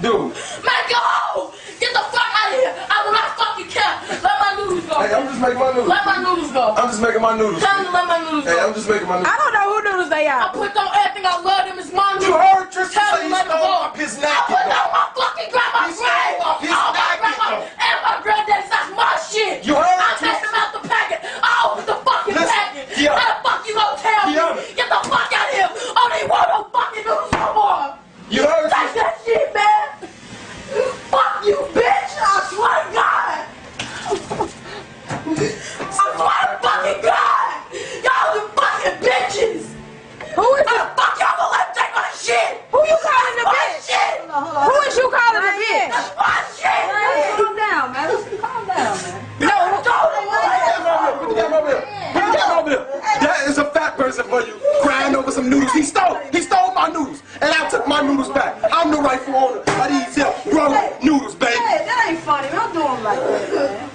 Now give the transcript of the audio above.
Dude. Man, go! Get the fuck out of here! I will not fucking care! Let my noodles go! Hey, I'm just making my noodles. Let my noodles go! I'm just making my noodles. Tell them to let my noodles go. Hey! I'm just making my noodles. I don't know who noodles they are. I are. put on everything I love them, it's my noodles! You heard Tristan Tell say them he let them stole go! off his I napkin. Bitch? shit! Who is you calling a bitch? That's my shit! Calm down, man. Calm down, man. No, don't Put the camera over here. Put the camera over here. That is a fat person for you. Crying over some noodles. He stole. He stole my noodles. And I took my noodles back. I'm the rightful owner of these here grown noodles, baby. Hey, that ain't funny. Don't do him like that, man.